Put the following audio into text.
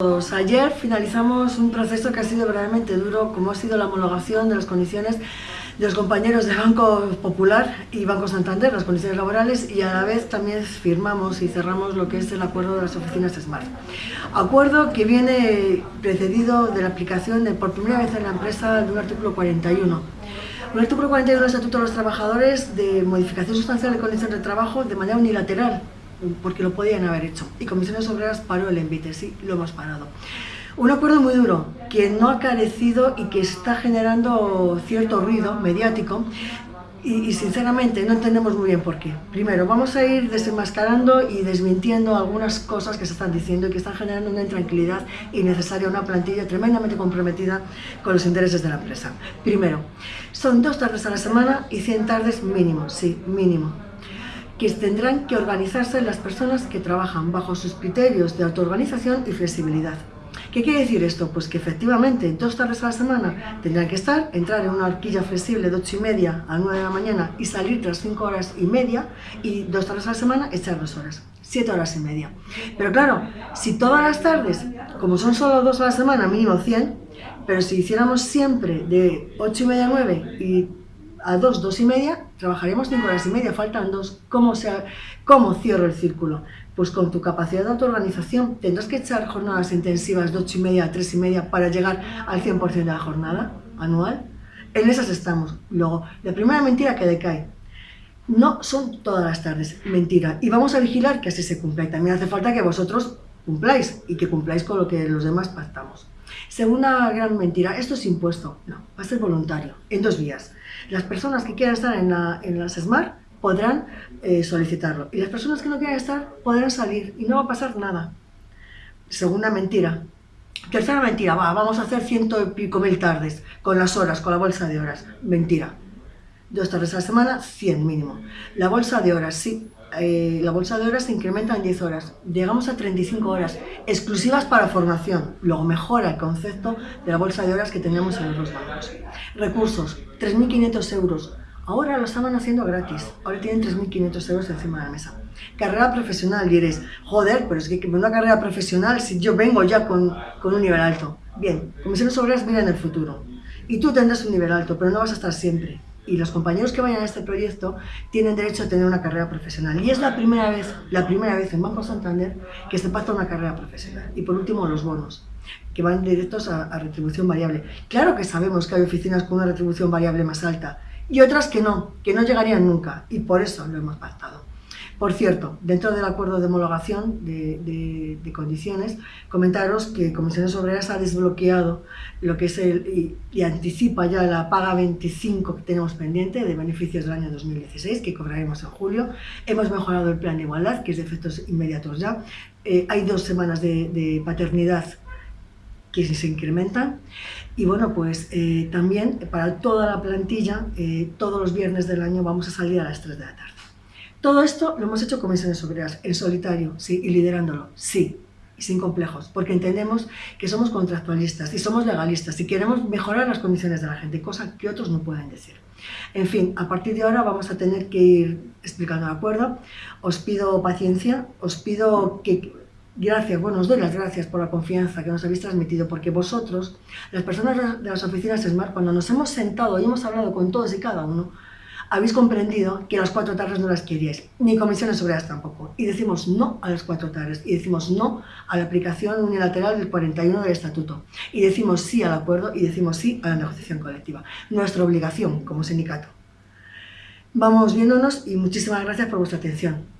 Pues ayer finalizamos un proceso que ha sido verdaderamente duro, como ha sido la homologación de las condiciones de los compañeros de Banco Popular y Banco Santander, las condiciones laborales, y a la vez también firmamos y cerramos lo que es el acuerdo de las oficinas SMART. Acuerdo que viene precedido de la aplicación por primera vez en la empresa de un artículo 41. Un artículo 41 del Estatuto de los Trabajadores de modificación sustancial de condiciones de trabajo de manera unilateral, porque lo podían haber hecho. Y Comisiones Obreras paró el envite, sí, lo hemos parado. Un acuerdo muy duro, que no ha carecido y que está generando cierto ruido mediático y, sinceramente no entendemos muy bien por qué. Primero, vamos a ir desenmascarando y desmintiendo algunas cosas que se están diciendo y que están generando una intranquilidad innecesaria, una plantilla tremendamente comprometida con los intereses de la empresa. Primero, son dos tardes a la semana y 100 tardes mínimo, sí, mínimo que tendrán que organizarse las personas que trabajan bajo sus criterios de autoorganización y flexibilidad. ¿Qué quiere decir esto? Pues que efectivamente dos tardes a la semana tendrán que estar, entrar en una horquilla flexible de 8 y media a 9 de la mañana y salir tras 5 horas y media y dos tardes a la semana echar dos horas, 7 horas y media. Pero claro, si todas las tardes, como son solo dos a la semana, mínimo 100, pero si hiciéramos siempre de 8 y media a 9 y a dos, dos y media, trabajaremos cinco horas y media, faltan dos. ¿Cómo, se, ¿Cómo cierro el círculo? Pues con tu capacidad de autoorganización tendrás que echar jornadas intensivas de ocho y media a tres y media para llegar al 100% de la jornada anual. En esas estamos. Luego, la primera mentira que decae. No son todas las tardes, mentira. Y vamos a vigilar que así se cumpla. Y también hace falta que vosotros cumpláis y que cumpláis con lo que los demás pactamos. Segunda gran mentira, esto es impuesto. No, va a ser voluntario, en dos vías. Las personas que quieran estar en, las SMART podrán eh, solicitarlo y las personas que no quieran estar podrán salir y no va a pasar nada. Segunda mentira. Tercera mentira, va, vamos a hacer ciento y pico mil tardes con las horas, con la bolsa de horas. Mentira. Dos tardes a la semana, 100 mínimo. La bolsa de horas, sí, eh, la bolsa de horas se incrementa en 10 horas, llegamos a 35 horas, exclusivas para formación, luego mejora el concepto de la bolsa de horas que teníamos en los bancos. Recursos, 3.500 euros, ahora lo estaban haciendo gratis, ahora tienen 3.500 euros encima de la mesa. Carrera profesional, diréis, joder, pero es que una carrera profesional si yo vengo ya con, con un nivel alto. Bien, comisiones obreras miran el futuro, y tú tendrás un nivel alto, pero no vas a estar siempre y los compañeros que vayan a este proyecto tienen derecho a tener una carrera profesional. Y es la primera vez, la primera vez en Banco Santander que se pacta una carrera profesional. Y por último, los bonos, que van directos a, retribución variable. Claro que sabemos que hay oficinas con una retribución variable más alta y otras que no, que no llegarían nunca, y por eso lo hemos pactado. Por cierto, dentro del acuerdo de homologación de, condiciones, comentaros que Comisiones Obreras ha desbloqueado lo que es el, y, anticipa ya la paga 25 que tenemos pendiente de beneficios del año 2016, que cobraremos en julio. Hemos mejorado el plan de igualdad, que es de efectos inmediatos ya. Eh, hay dos semanas de, paternidad que se incrementan. Y bueno, pues eh, también para toda la plantilla, eh, todos los viernes del año vamos a salir a las 3 de la tarde. Todo esto lo hemos hecho comisiones obreras, en solitario, sí, y liderándolo, sí, y sin complejos, porque entendemos que somos contractualistas y somos legalistas y queremos mejorar las condiciones de la gente, cosa que otros no pueden decir. En fin, a partir de ahora vamos a tener que ir explicando el acuerdo. Os pido paciencia, os pido que gracias, bueno, os doy las gracias por la confianza que nos habéis transmitido, porque vosotros, las personas de las oficinas SMART, cuando nos hemos sentado y hemos hablado con todos y cada uno, habéis comprendido que las cuatro tardes no las queríais, ni comisiones obreras tampoco. Y decimos no a las cuatro tardes, y decimos no a la aplicación unilateral del 41 del Estatuto, y decimos sí al acuerdo, y decimos sí a la negociación colectiva. Nuestra obligación como sindicato. Vamos viéndonos y muchísimas gracias por vuestra atención.